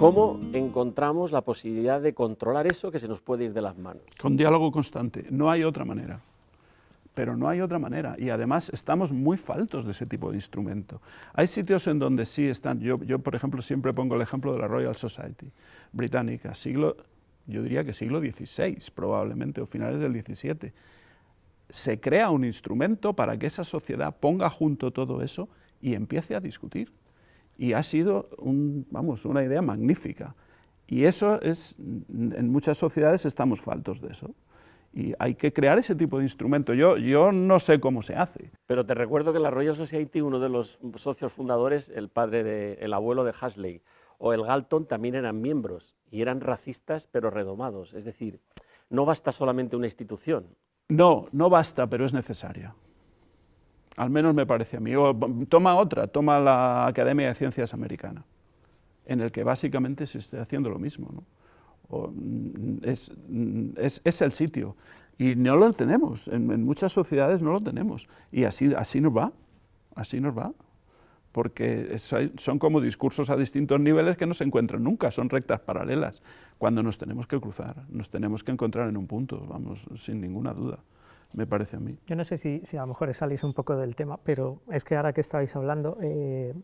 ¿Cómo encontramos la posibilidad de controlar eso que se nos puede ir de las manos? Con diálogo constante, no hay otra manera. Pero no hay otra manera y además estamos muy faltos de ese tipo de instrumento. Hay sitios en donde sí están, yo, yo por ejemplo siempre pongo el ejemplo de la Royal Society británica, siglo, yo diría que siglo XVI probablemente o finales del XVII. Se crea un instrumento para que esa sociedad ponga junto todo eso y empiece a discutir y ha sido un, vamos, una idea magnífica. Y eso es, en muchas sociedades estamos faltos de eso. Y hay que crear ese tipo de instrumento. Yo, yo no sé cómo se hace. Pero te recuerdo que la Royal Society, uno de los socios fundadores, el padre de, el abuelo de Hasley, o el Galton también eran miembros y eran racistas pero redomados. Es decir, no basta solamente una institución. No, no basta, pero es necesaria al menos me parece a mí. O, toma otra, toma la Academia de Ciencias Americana, en el que básicamente se está haciendo lo mismo. Mm, mm, es, el sitio. Y no lo tenemos, en, muchas sociedades no lo tenemos. Y así, así nos va, así nos va. Porque son como discursos a distintos niveles que no se encuentran nunca, son rectas paralelas. Cuando nos tenemos que cruzar, nos tenemos que encontrar en un punto, vamos, sin ninguna duda me parece a mí. Yo no sé si, a lo mejor salís un poco del tema, pero es que ahora que estáis hablando, eh,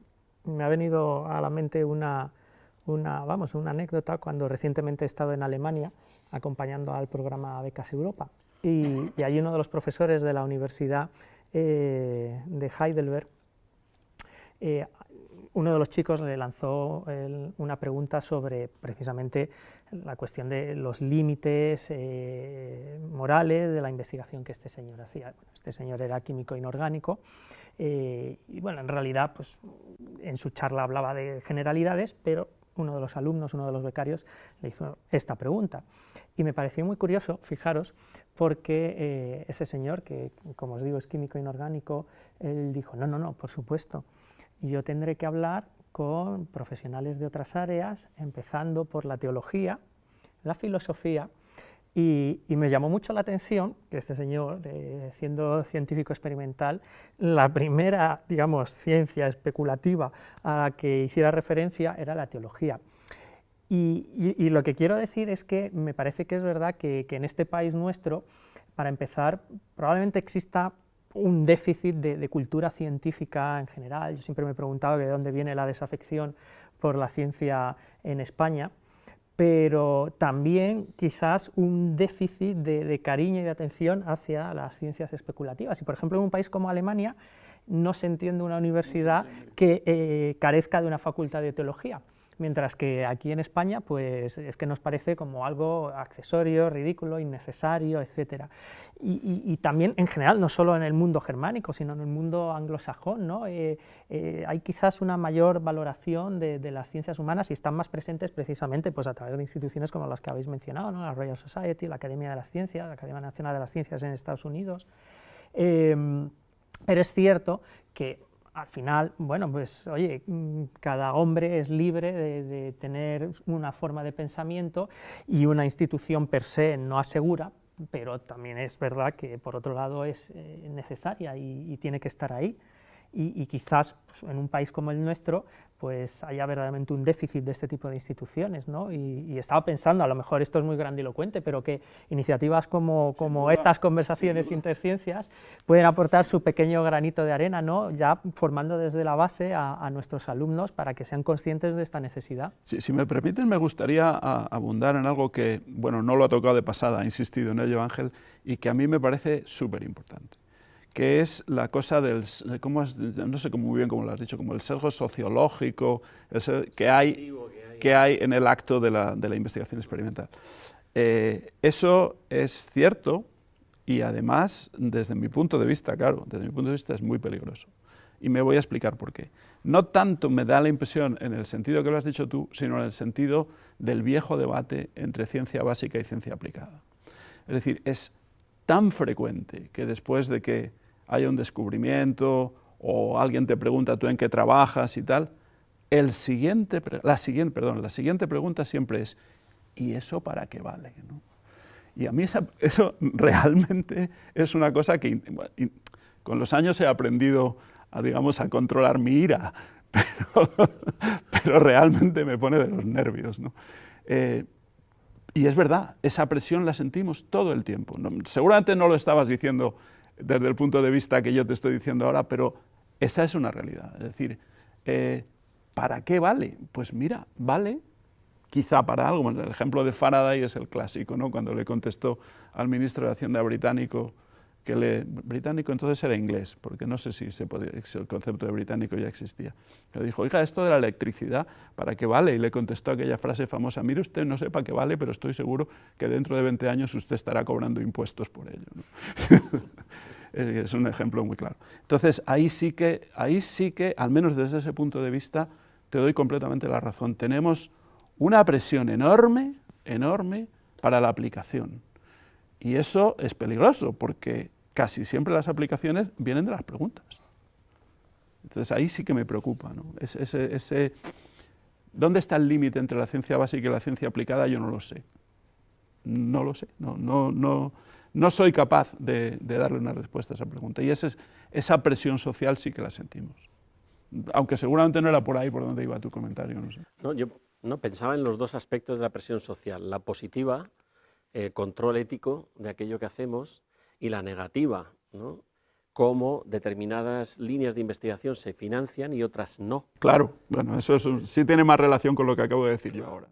me ha venido a la mente una, una, vamos, una anécdota cuando recientemente he estado en Alemania acompañando al programa Becas Europa y, y hay uno de los profesores de la Universidad eh, de Heidelberg eh, uno de los chicos le lanzó una pregunta sobre precisamente la cuestión de los límites eh, morales de la investigación que este señor hacía. este señor era químico inorgánico eh, y bueno, en realidad pues, en su charla hablaba de generalidades, pero uno de los alumnos, uno de los becarios, le hizo esta pregunta. Y me pareció muy curioso, fijaros, porque eh, ese señor, que como os digo es químico inorgánico, él dijo, no, no, no, por supuesto, yo tendré que hablar con profesionales de otras áreas, empezando por la teología, la filosofía, y, me llamó mucho la atención que este señor, eh, siendo científico experimental, la primera, digamos, ciencia especulativa a la que hiciera referencia era la teología. Y, lo que quiero decir es que me parece que es verdad que en este país nuestro, para empezar, probablemente exista un déficit de, cultura científica en general. Yo siempre me he preguntado de dónde viene la desafección por la ciencia en España, pero también quizás un déficit de, cariño y de atención hacia las ciencias especulativas. Y por ejemplo, en un país como Alemania no se entiende una universidad que eh, carezca de una facultad de teología mientras que aquí en España pues es que nos parece como algo accesorio, ridículo, innecesario, etc. Y, también en general, no solo en el mundo germánico, sino en el mundo anglosajón, ¿no? Eh, eh, hay quizás una mayor valoración de, las ciencias humanas y están más presentes precisamente pues, a través de instituciones como las que habéis mencionado, ¿no? la Royal Society, la Academia de las Ciencias, la Academia Nacional de las Ciencias en Estados Unidos. Em, pero es cierto que al final, bueno, pues oye, mm, cada hombre es libre de, tener una forma de pensamiento y una institución per se no asegura, pero también es verdad que por otro lado es eh, necesaria y, tiene que estar ahí. Y, quizás pues, en un país como el nuestro, pues haya verdaderamente un déficit de este tipo de instituciones, ¿no? Y, estaba pensando, a lo mejor esto es muy grandilocuente, pero que iniciativas como, como estas conversaciones interciencias pueden aportar su pequeño granito de arena, ¿no? Ya formando desde la base a, nuestros alumnos para que sean conscientes de esta necesidad. si me permiten, me gustaría abundar en algo que, bueno, no lo ha tocado de pasada, ha insistido en ello Ángel, y que a mí me parece súper importante que es la cosa del, ¿cómo no sé muy bien cómo lo has dicho, como el sesgo sociológico que, hay, que hay en el acto de la, de la investigación experimental. Eh, eso es cierto y además, desde mi punto de vista, claro, desde mi punto de vista es muy peligroso. Y me voy a explicar por qué. No tanto me da la impresión en el sentido que lo has dicho tú, sino en el sentido del viejo debate entre ciencia básica y ciencia aplicada. Es decir, es tan frecuente que después de que hay un descubrimiento o alguien te pregunta tú en qué trabajas y tal, el siguiente, la, siguiente, perdón, la siguiente pregunta siempre es, ¿y eso para qué vale? Y a mí eso realmente es una cosa que con los años he aprendido a, digamos, a controlar mi ira, pero, realmente me pone de los nervios. ¿no? Eh, y es verdad, esa presión la sentimos todo el tiempo. seguramente no lo estabas diciendo desde el punto de vista que yo te estoy diciendo ahora, pero esa es una realidad. Es decir, eh, ¿para qué vale? Pues mira, vale quizá para algo. El ejemplo de Faraday es el clásico, ¿no? cuando le contestó al ministro de Hacienda británico, que le, británico entonces era inglés, porque no sé si, se podía, el concepto de británico ya existía. Le dijo, oiga, esto de la electricidad, ¿para qué vale? Y le contestó aquella frase famosa, mire usted, no sé para qué vale, pero estoy seguro que dentro de 20 años usted estará cobrando impuestos por ello. es un ejemplo muy claro. Entonces, ahí sí, que, ahí sí que, al menos desde ese punto de vista, te doy completamente la razón. Tenemos una presión enorme, enorme para la aplicación. Y eso es peligroso, porque casi siempre las aplicaciones vienen de las preguntas. Entonces ahí sí que me preocupa. ¿no? Ese, ¿Dónde está el límite entre la ciencia básica y la ciencia aplicada? Yo no lo sé. No lo sé. No, no, no, no soy capaz de, darle una respuesta a esa pregunta. Y esa, esa presión social sí que la sentimos. Aunque seguramente no era por ahí por donde iba tu comentario. No, sé. no yo no, pensaba en los dos aspectos de la presión social, la positiva, el control ético de aquello que hacemos, y la negativa, ¿no? cómo determinadas líneas de investigación se financian y otras no. Claro, bueno, eso sí tiene más relación con lo que acabo de decir yo ahora.